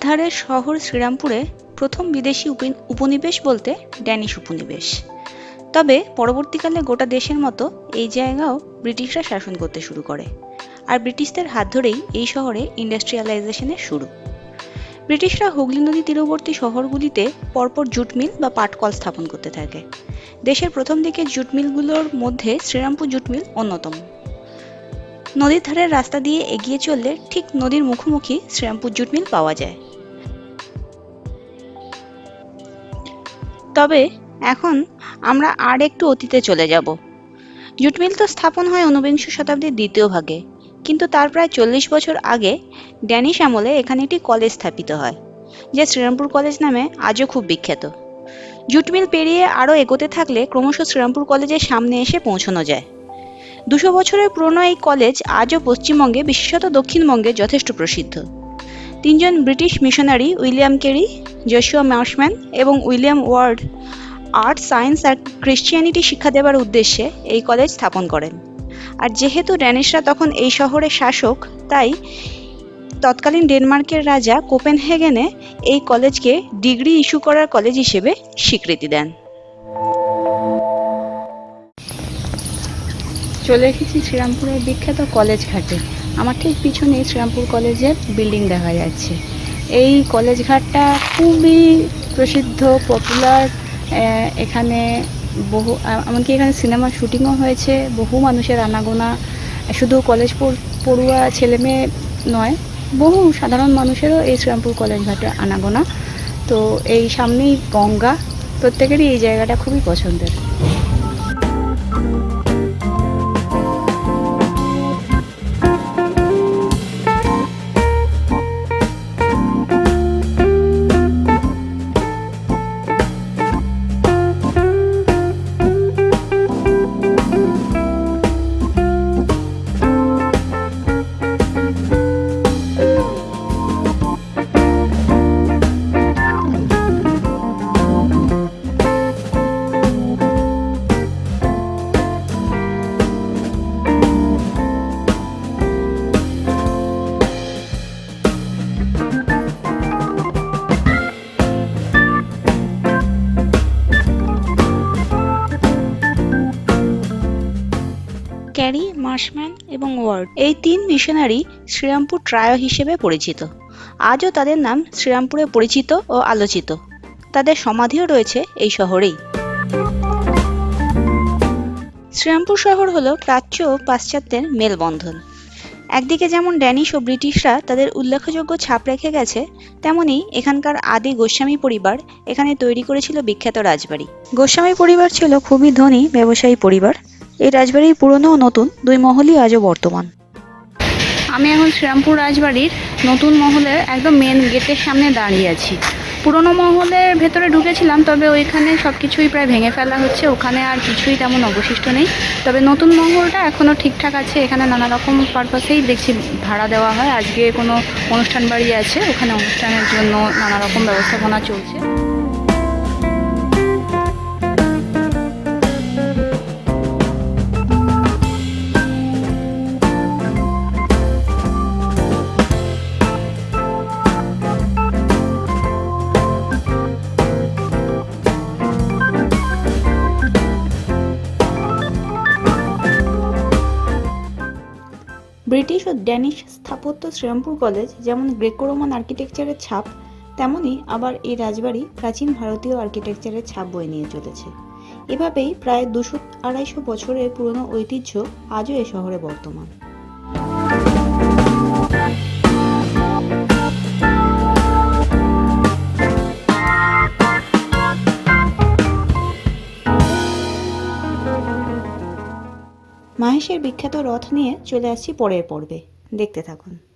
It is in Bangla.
ধারের শহর শ্রীরামপুরে প্রথম বিদেশি উপি- উপনিবেশ বলতে ড্যানিশ উপনিবেশ। তবে পরবর্তীকালে গোটা দেশের মতো এই জায়গাও ব্রিটিশরা শাসন করতে শুরু করে। আর ব্রিটিশদের হাত ধরেই এই শহরে ইন্ডাস্ট্রিয়ালাইজেশনের শুরু। ব্রিটিশরা হুগলি নদী তীরবর্তী শহরগুলিতে পরপর জুট মিল বা পাটকল স্থাপন করতে থাকে। দেশের প্রথম দিকে জুট মিলগুলোর মধ্যে শ্রীরামপুর জুট মিল অন্যতম। নদীর ধারের রাস্তা দিয়ে এগিয়ে চললে ঠিক নদীর মুখোমুখি শ্রীরামপুর জুট মিল পাওয়া যায়। তবে এখন আমরা আর একটু অতীতে চলে যাব। জুট মিল তো স্থাপন হয় ঊনবিংশ শতাব্দীর দ্বিতীয় ভাগে, কিন্তু তার প্রায় চল্লিশ বছর আগে ড্যানিশ আমলে এখানে একটি কলেজ স্থাপিত হয়, যা শ্রীরামপুর কলেজ নামে আজও খুব বিখ্যাত। জুট মিল পেরিয়ে আরও এগোতে থাকলে ক্রমশ শ্রীরামপুর কলেজের সামনে এসে পৌঁছানো যায়। দুশো বছরের পুরনো এই কলেজ আজও পশ্চিমবঙ্গে, বিশেষত দক্ষিণবঙ্গে যথেষ্ট প্রসিদ্ধ। তিনজন British missionary, William Carey Joshua Marshman এবং উইলিয়াম ওয়ার্ড, আর্ট, সায়েন্স আর ক্রিশ্চিয়ানিটি শিক্ষা দেওয়ার উদ্দেশ্যে এই কলেজ স্থাপন করেন। আর যেহেতু ড্যানিশরা তখন এই শহরের শাসক, তাই তৎকালীন ডেনমার্কের রাজা কোপেনহেগেনে এই কলেজকে ডিগ্রি ইস্যু করার কলেজ হিসেবে স্বীকৃতি দেন। চলে এসেছি শ্রীরামপুরের বিখ্যাত কলেজ ঘাটে। আমার ঠিক পিছনে শ্রীরামপুর কলেজের বিল্ডিং দেখা যাচ্ছে। এই কলেজ ঘাটটা খুবই প্রসিদ্ধ পপুলার এখানে বহু এমনকি এখানে সিনেমা শুটিংও হয়েছে, বহু মানুষের আনাগোনা। শুধু কলেজ পড়- পড়ুয়া ছেলে মেয়ে নয়, বহু সাধারণ মানুষেরও এই শ্রীরামপুর কলেজ ঘাটে আনাগোনা। তো এই সামনেই গঙ্গা, প্রত্যেকেরই এই জায়গাটা খুবই পছন্দের। ক্যারি, মার্শম্যান এবং ওয়ার্ড। এই তিন মিশনারি শ্রীরামপুর ট্রায় হিসেবে পরিচিত। আজও তাদের নাম শ্রীরামপুরে পরিচিত ও আলোচিত। তাদের সমাধিও রয়েছে এই শহরেই। শ্রীরামপুর শহর হলো প্রাচ্য ও পাশ্চাত্যের মেলবন্ধন। একদিকে যেমন ড্যানিশ ও ব্রিটিশরা তাদের উল্লেখযোগ্য ছাপ রেখে গেছে, তেমনি এখানকার আদি গোস্বামী পরিবার এখানে তৈরি করেছিল বিখ্যাত রাজবাড়ি। গোস্বামী পরিবার ছিল খুবই ধনী, ব্যবসায়ী পরিবার। এই রাজবাড়ির পুরনো ও নতুন, দুই মহলই আজও বর্তমান। আমি এখন শ্রীরামপুর রাজবাড়ির নতুন মহলের একদম মেন গেটের সামনে দাঁড়িয়ে আছি। পুরনো মহলের ভেতরে ঢুকেছিলাম, তবে ওইখানে সব কিছুই প্রায় ভেঙে ফেলা হচ্ছে, ওখানে আর কিছুই তেমন অবশিষ্ট নেই। তবে নতুন মহলটা এখনও ঠিকঠাক আছে, এখানে নানা রকম পারপাসেই দেখছি, ভাড়া দেওয়া হয়, আজকে কোনো অনুষ্ঠান বাড়ি আছে, ওখানে অনুষ্ঠানের জন্য নানা রকম ব্যবস্থাপনা চলছে। ব্রিটিশ ও ড্যানিশ স্থাপত্য শ্রীরামপুর কলেজ যেমন গ্রেকো রোমান আর্কিটেকচারের ছাপ তেমনই আবার এই রাজবাড়ি প্রাচীন ভারতীয় আর্কিটেকচারের ছাপ বয়ে নিয়ে চলেছে। এভাবেই প্রায় দুশো আড়াইশো বছরের পুরনো ঐতিহ্য আজও এ শহরে বর্তমান। মাহেশের বিখ্যাত রথ নিয়ে চলে আসছি পরের পর্বে। দেখতে থাকুন।